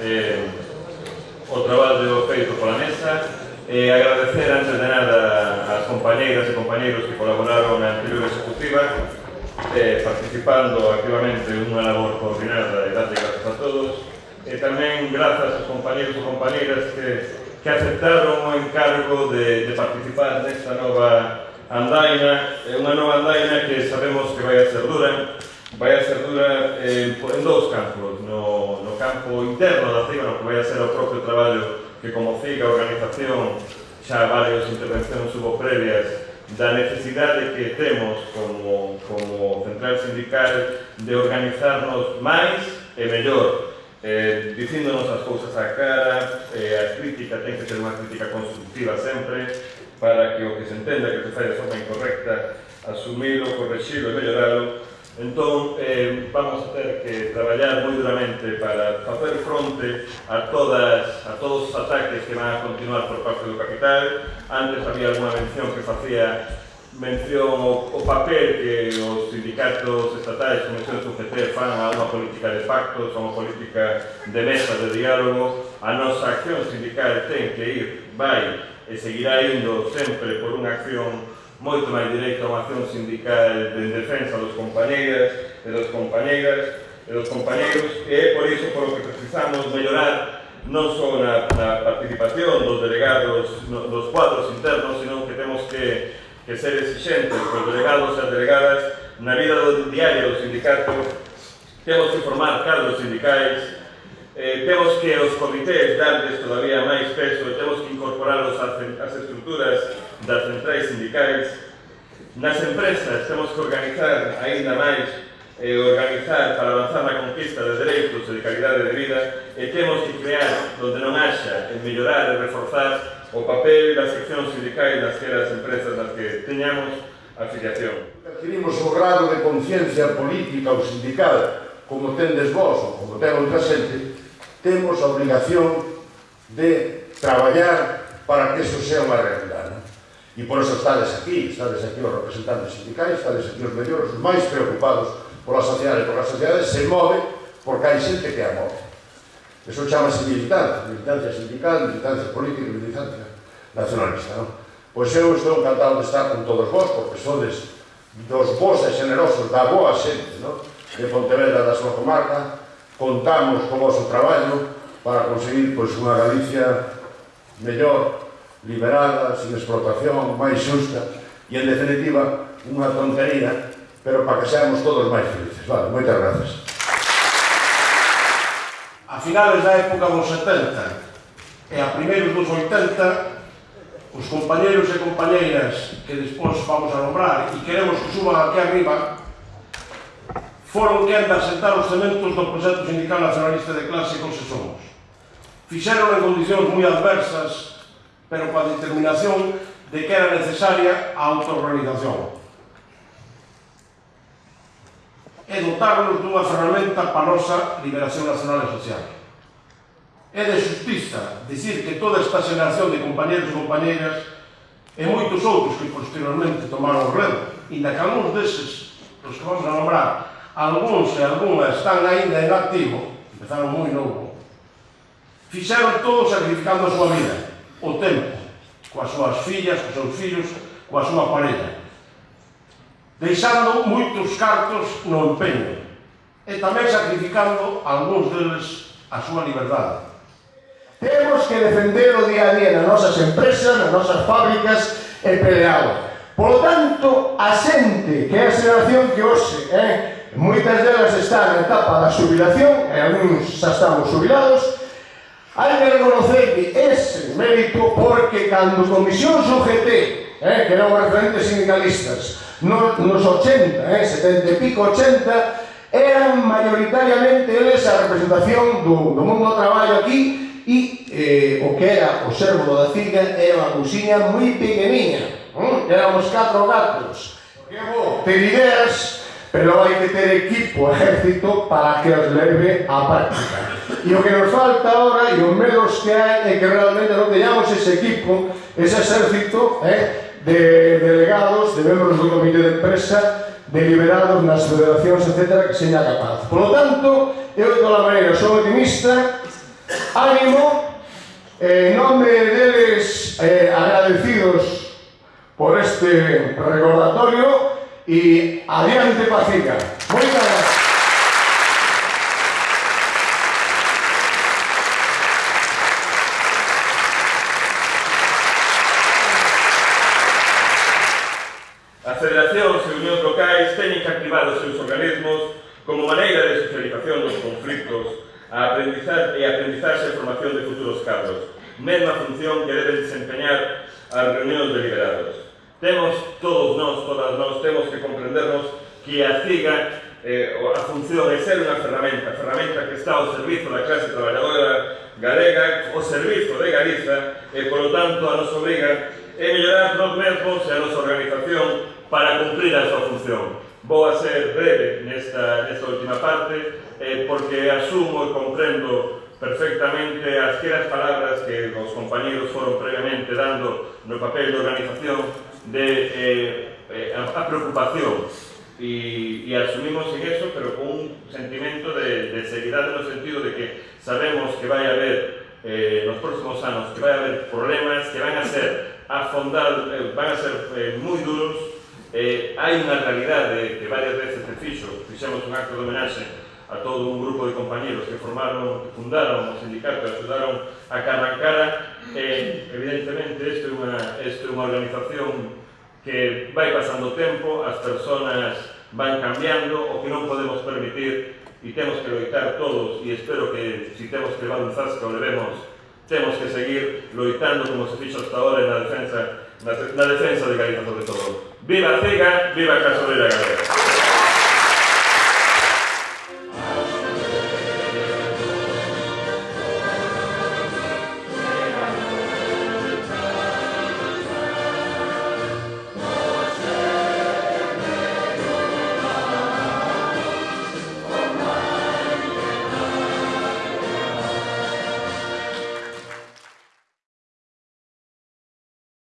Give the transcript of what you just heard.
eh, o traballo feito pola mesa. E eh, agradecer antes de nada ás compañeiras e compañeiros que colaboraron na anterior executiva eh, participando activamente unha labor coordinada e date gracias a todos. E tamén grazas aos compañeros e compañeiras que que aceptaron o encargo de, de participar nesta nova andaina, unha nova andaina que sabemos que vai a ser dura, vai a ser dura eh, en, en dous campos, no, no campo interno da CIGA, no que vai a ser o propio traballo que como CIGA organización xa varias intervencións hubo previas da necesidade que temos como, como central sindical de organizarnos máis e mellor eh, dicíndonos as cousas á cara eh, a crítica ten que ser unha crítica constructiva sempre para que o que se entenda que se fai de forma incorrecta asumilo, corregilo e melloralo Entón, eh, vamos a ter que traballar moi duramente para facer fronte a, todas, a todos os ataques que van a continuar por parte do capital. Antes había alguna mención que facía mención o, o papel que os sindicatos estatais como UGT fan a unha política de pactos, a unha política de mesa de diálogo. A nosa acción sindical ten que ir, vai, e seguirá indo sempre por unha acción moito máis directa a unha acción sindical de defensa dos compañeiras, e dos compañeiras, e dos compañeiros, e é por iso por que precisamos mellorar non só na, na participación dos delegados, no, dos cuadros internos, sino que temos que, que ser exigentes os delegados e as delegadas na vida do diario do sindicato, temos que formar cadros sindicais Eh, temos que os comités darles todavía máis peso e temos que incorporarlos ás, ás estructuras das centrais sindicais. Nas empresas temos que organizar aínda máis e organizar para avanzar na conquista de dereitos e de calidade de vida e temos que crear onde non haxa e mellorar e reforzar o papel das seccións sindicais das que as empresas nas que teñamos afiliación. Adquirimos o grado de conciencia política ou sindical como tendes vos ou como ten outra xente temos a obligación de traballar para que eso sea unha realidade. Non? E por eso estades aquí, estades aquí os representantes sindicais, estades aquí os mellores, os máis preocupados pola sociedade, porque a sociedade se move porque hai xente que a move. Eso chamase militancia, militancia sindical, militancia política militancia nacionalista. Non? Pois eu estou encantado de estar con todos vos, porque sodes dos vos e generosos da boa xente, non? de Pontevedra da súa comarca, contamos co vosso traballo para conseguir pois, unha Galicia mellor, liberada, sin explotación, máis xusta e, en definitiva, unha tontería, pero para que seamos todos máis felices. Vale, moitas gracias. A finales da época dos 70 e a primeiros dos 80, os compañeros e compañeiras que despois vamos a nombrar e queremos que suban aquí arriba foron quen de asentar os cementos do proxecto sindical nacionalista de clase con se somos. Fixeron en condicións moi adversas, pero coa determinación de que era necesaria a autoorganización. E dotarnos dunha ferramenta para a nosa liberación nacional e social. É de justiza dicir que toda esta xeración de compañeros e compañeras e moitos outros que posteriormente tomaron o redo, inda que algúns deses, os que vamos a nombrar, algúns e algunhas están aínda en activo, empezaron moi novo, fixeron todo sacrificando a súa vida, o tempo, coas súas fillas, coas seus fillos, coa súa parella, deixando moitos cartos no empeño, e tamén sacrificando algúns deles a súa liberdade. Temos que defender o día a día nas nosas empresas, nas nosas fábricas e pelear. Por lo tanto, a xente, que é a xeración que hoxe, eh, moitas delas están na etapa da xubilación, e algúns xa estamos xubilados, hai que reconocer ese mérito porque cando comisión UGT, eh, que eran referentes sindicalistas, no, nos 80, eh, 70 e pico 80, eran mayoritariamente eles a representación do, do mundo do traballo aquí e eh, o que era o servo da CIGA era unha cousiña moi pequeniña. Eh? Éramos catro gatos. Que bo, te ideas pero hai que ter equipo, ejército, para que os leve á práctica. E o que nos falta ahora, e os medos que hai, é que realmente non teñamos ese equipo, ese exército eh, de delegados, de membros do comité de empresa, deliberados nas federacións, etc., que seña capaz. Por lo tanto, eu de toda maneira sou optimista, ánimo, eh, en nome deles eh, agradecidos por este recordatorio, e adiante Pacica. Moitas gracias. A Federación e unión locais teñen que activar os seus organismos como maneira de socialización dos conflictos, a aprendizar e aprendizaxe e formación de futuros cadros, mesma función que deben desempeñar as reunións deliberadas. Temos todos nós, todas nós, temos que comprendernos que a CIGA eh, a función é ser unha ferramenta, ferramenta que está ao servizo da clase traballadora galega, ao servizo de Galiza, e, eh, polo tanto, a nos obriga eh, a mellorar nos mesmos e a nosa organización para cumprir a súa función. Vou a ser breve nesta, nesta última parte, eh, porque asumo e comprendo perfectamente as queras palabras que os compañeros foron previamente dando no papel de organización de eh, eh, a, a preocupación e, e asumimos en eso, pero con un sentimento de, de, seriedade no sentido de que sabemos que vai haber eh, nos próximos anos que vai haber problemas que van a ser a eh, van a ser eh, moi duros. eh, hai unha realidade que varias veces te fixo, fixemos un acto de homenaxe a todo un grupo de compañeros que formaron, que fundaron o sindicato, que axudaron a cara a cara, E, evidentemente, isto é unha, isto é unha organización que vai pasando o tempo, as personas van cambiando, o que non podemos permitir e temos que loitar todos e espero que si temos que levar un zasca o levemos temos que seguir loitando como se fixo hasta ahora na defensa na, na defensa de Galiza sobre todo. Viva Cega, viva Casorera Galega.